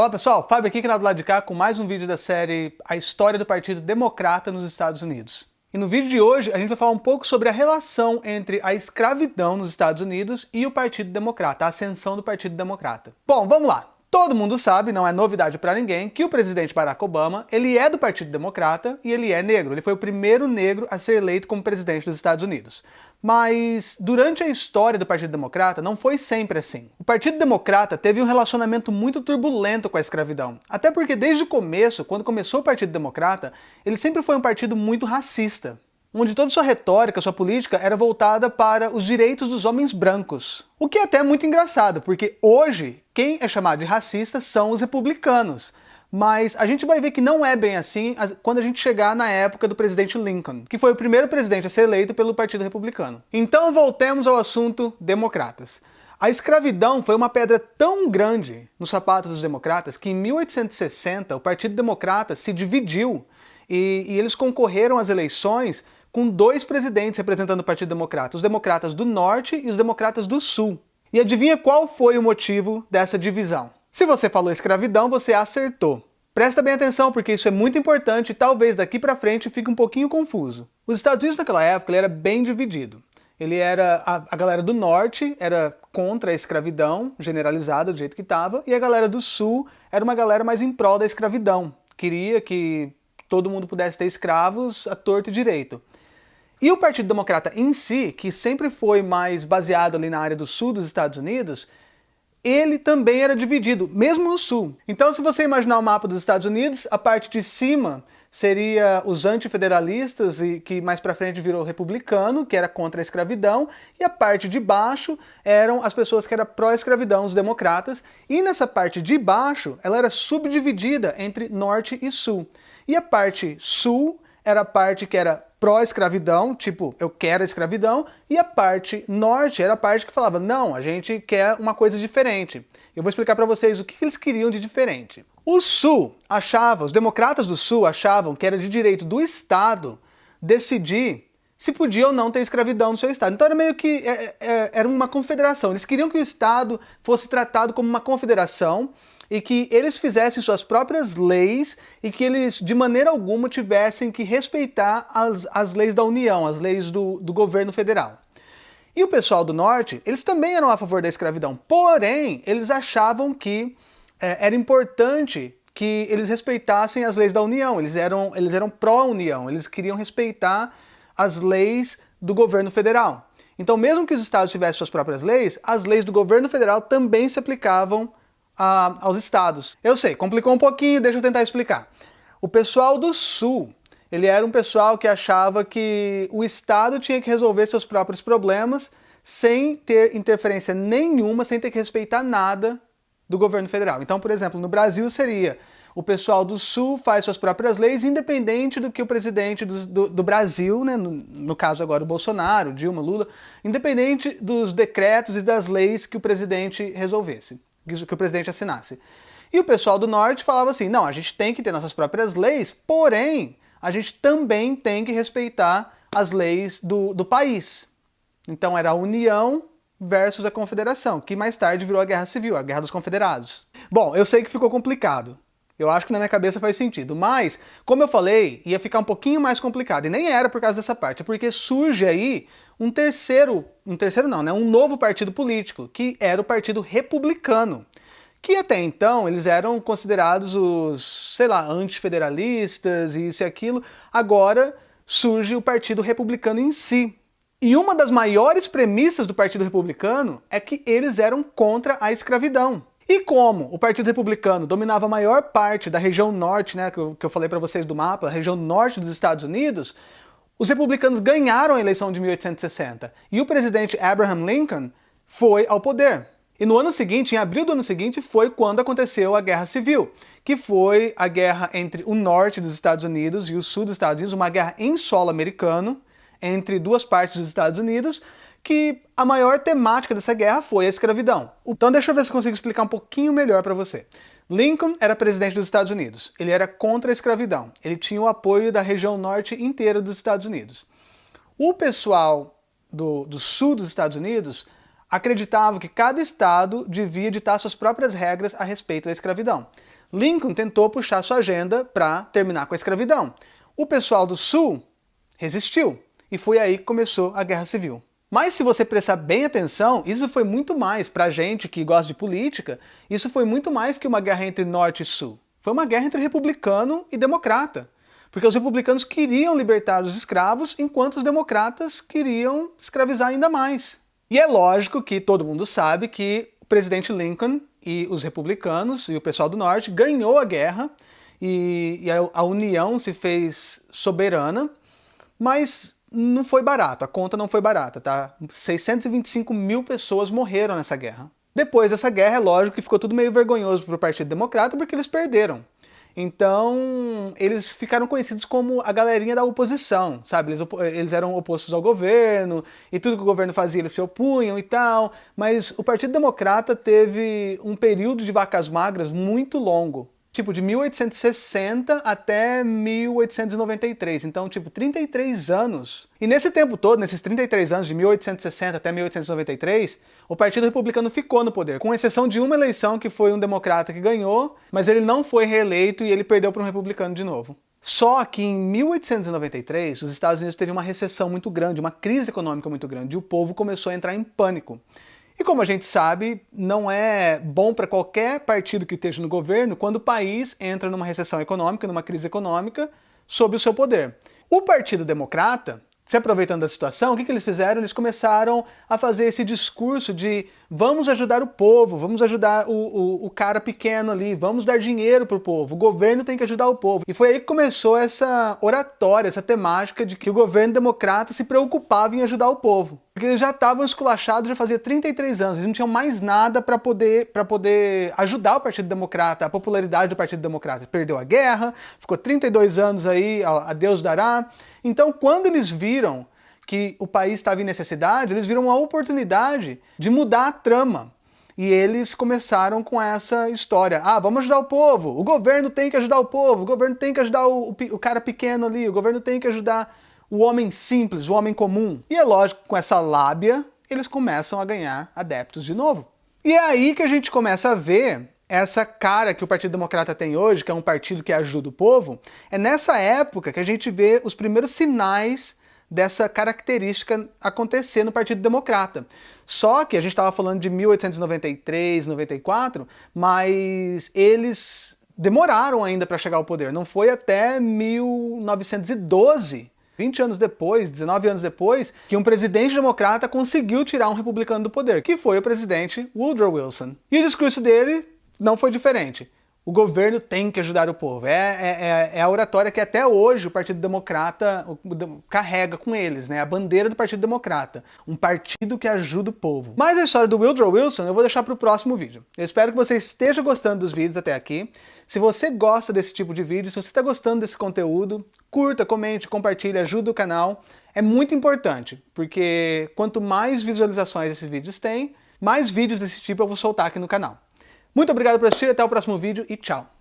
Olá pessoal, Fábio aqui, canal do lado de cá, com mais um vídeo da série A História do Partido Democrata nos Estados Unidos. E no vídeo de hoje a gente vai falar um pouco sobre a relação entre a escravidão nos Estados Unidos e o Partido Democrata, a ascensão do Partido Democrata. Bom, vamos lá. Todo mundo sabe, não é novidade para ninguém, que o presidente Barack Obama, ele é do Partido Democrata e ele é negro. Ele foi o primeiro negro a ser eleito como presidente dos Estados Unidos. Mas durante a história do Partido Democrata não foi sempre assim. O Partido Democrata teve um relacionamento muito turbulento com a escravidão. Até porque desde o começo, quando começou o Partido Democrata, ele sempre foi um partido muito racista. Onde toda sua retórica, sua política era voltada para os direitos dos homens brancos. O que é até muito engraçado, porque hoje quem é chamado de racista são os republicanos. Mas a gente vai ver que não é bem assim quando a gente chegar na época do presidente Lincoln, que foi o primeiro presidente a ser eleito pelo Partido Republicano. Então voltemos ao assunto democratas. A escravidão foi uma pedra tão grande no sapato dos democratas que em 1860 o Partido Democrata se dividiu e, e eles concorreram às eleições com dois presidentes representando o Partido Democrata, os democratas do Norte e os democratas do Sul. E adivinha qual foi o motivo dessa divisão? Se você falou escravidão, você acertou. Presta bem atenção porque isso é muito importante e talvez daqui para frente fique um pouquinho confuso. Os Estados Unidos naquela época ele era bem dividido. Ele era a, a galera do norte era contra a escravidão generalizada do jeito que estava e a galera do sul era uma galera mais em prol da escravidão. Queria que todo mundo pudesse ter escravos a torto e direito. E o Partido Democrata em si, que sempre foi mais baseado ali na área do sul dos Estados Unidos, ele também era dividido, mesmo no sul. Então se você imaginar o mapa dos Estados Unidos, a parte de cima seria os antifederalistas, e que mais para frente virou republicano, que era contra a escravidão, e a parte de baixo eram as pessoas que eram pró-escravidão, os democratas, e nessa parte de baixo ela era subdividida entre norte e sul. E a parte sul era a parte que era pró-escravidão, tipo, eu quero a escravidão, e a parte norte era a parte que falava, não, a gente quer uma coisa diferente. Eu vou explicar para vocês o que eles queriam de diferente. O Sul achava, os democratas do Sul achavam que era de direito do Estado decidir se podia ou não ter escravidão no seu estado. Então era meio que é, é, era uma confederação. Eles queriam que o estado fosse tratado como uma confederação e que eles fizessem suas próprias leis e que eles de maneira alguma tivessem que respeitar as, as leis da União, as leis do, do governo federal. E o pessoal do norte, eles também eram a favor da escravidão, porém eles achavam que é, era importante que eles respeitassem as leis da União, eles eram, eles eram pró-União, eles queriam respeitar as leis do governo federal. Então, mesmo que os estados tivessem suas próprias leis, as leis do governo federal também se aplicavam a, aos estados. Eu sei, complicou um pouquinho, deixa eu tentar explicar. O pessoal do Sul, ele era um pessoal que achava que o estado tinha que resolver seus próprios problemas sem ter interferência nenhuma, sem ter que respeitar nada do governo federal. Então, por exemplo, no Brasil seria o pessoal do Sul faz suas próprias leis, independente do que o presidente do, do, do Brasil, né, no, no, caso agora o Bolsonaro, Dilma, Lula, independente dos decretos e das leis que o presidente resolvesse, que o presidente assinasse. E o pessoal do Norte falava assim, não, a gente tem que ter nossas próprias leis, porém, a gente também tem que respeitar as leis do, do país. Então era a União versus a Confederação, que mais tarde virou a Guerra Civil, a Guerra dos Confederados. Bom, eu sei que ficou complicado, eu acho que na minha cabeça faz sentido. Mas, como eu falei, ia ficar um pouquinho mais complicado. E nem era por causa dessa parte, é porque surge aí um terceiro, um terceiro não, né? Um novo partido político, que era o Partido Republicano. Que até então eles eram considerados os, sei lá, antifederalistas e isso e aquilo. Agora surge o Partido Republicano em si. E uma das maiores premissas do Partido Republicano é que eles eram contra a escravidão. E como o Partido Republicano dominava a maior parte da região norte, né, que eu, que eu falei para vocês do mapa, a região norte dos Estados Unidos, os republicanos ganharam a eleição de 1860 e o presidente Abraham Lincoln foi ao poder. E no ano seguinte, em abril do ano seguinte, foi quando aconteceu a Guerra Civil, que foi a guerra entre o norte dos Estados Unidos e o sul dos Estados Unidos, uma guerra em solo americano, entre duas partes dos Estados Unidos, que a maior temática dessa guerra foi a escravidão. Então deixa eu ver se consigo explicar um pouquinho melhor para você. Lincoln era presidente dos Estados Unidos. Ele era contra a escravidão. Ele tinha o apoio da região norte inteira dos Estados Unidos. O pessoal do, do sul dos Estados Unidos acreditava que cada estado devia ditar suas próprias regras a respeito da escravidão. Lincoln tentou puxar sua agenda para terminar com a escravidão. O pessoal do Sul resistiu, e foi aí que começou a Guerra Civil. Mas se você prestar bem atenção, isso foi muito mais, pra gente que gosta de política, isso foi muito mais que uma guerra entre Norte e Sul. Foi uma guerra entre republicano e democrata. Porque os republicanos queriam libertar os escravos, enquanto os democratas queriam escravizar ainda mais. E é lógico que todo mundo sabe que o presidente Lincoln e os republicanos e o pessoal do Norte ganhou a guerra e, e a, a União se fez soberana, mas não foi barato, a conta não foi barata, tá? 625 mil pessoas morreram nessa guerra. Depois dessa guerra, é lógico que ficou tudo meio vergonhoso para o Partido Democrata, porque eles perderam. Então, eles ficaram conhecidos como a galerinha da oposição, sabe? Eles, eles, eram opostos ao governo, e tudo que o governo fazia eles se opunham e tal, mas o Partido Democrata teve um período de vacas magras muito longo tipo, de 1860 até 1893, então, tipo, 33 anos. E nesse tempo todo, nesses 33 anos, de 1860 até 1893, o Partido Republicano ficou no poder, com exceção de uma eleição que foi um democrata que ganhou, mas ele não foi reeleito e ele perdeu para um republicano de novo. Só que em 1893, os Estados Unidos teve uma recessão muito grande, uma crise econômica muito grande, e o povo começou a entrar em pânico. E como a gente sabe, não é bom para qualquer partido que esteja no governo quando o país entra numa recessão econômica, numa crise econômica, sob o seu poder. O Partido Democrata se aproveitando da situação, o que, que eles fizeram? Eles começaram a fazer esse discurso de vamos ajudar o povo, vamos ajudar o, o, o cara pequeno ali, vamos dar dinheiro para o povo, o governo tem que ajudar o povo. E foi aí que começou essa oratória, essa temática de que o governo democrata se preocupava em ajudar o povo. Porque eles já estavam esculachados já fazia 33 anos, eles não tinham mais nada para poder, poder ajudar o Partido Democrata, a popularidade do Partido Democrata. Perdeu a guerra, ficou 32 anos aí, a Deus dará, então, quando eles viram que o país estava em necessidade, eles viram uma oportunidade de mudar a trama. E eles começaram com essa história. Ah, vamos ajudar o povo, o governo tem que ajudar o povo, o governo tem que ajudar o, o, o cara pequeno ali, o governo tem que ajudar o homem simples, o homem comum. E é lógico, com essa lábia, eles começam a ganhar adeptos de novo. E é aí que a gente começa a ver essa cara que o Partido Democrata tem hoje, que é um partido que ajuda o povo, é nessa época que a gente vê os primeiros sinais dessa característica acontecer no Partido Democrata. Só que a gente estava falando de 1893, 94, mas eles demoraram ainda para chegar ao poder. Não foi até 1912 20 anos depois, 19 anos depois, que um presidente democrata conseguiu tirar um republicano do poder, que foi o presidente Woodrow Wilson. E o discurso dele não foi diferente. O governo tem que ajudar o povo. É, é, é, é a oratória que até hoje o Partido Democrata carrega com eles, né? A bandeira do Partido Democrata. Um partido que ajuda o povo. Mas a história do Woodrow Wilson eu vou deixar para o próximo vídeo. Eu espero que você esteja gostando dos vídeos até aqui. Se você gosta desse tipo de vídeo, se você está gostando desse conteúdo, curta, comente, compartilhe, ajuda o canal. É muito importante, porque quanto mais visualizações esses vídeos têm, mais vídeos desse tipo eu vou soltar aqui no canal. Muito obrigado por assistir, até o próximo vídeo e tchau!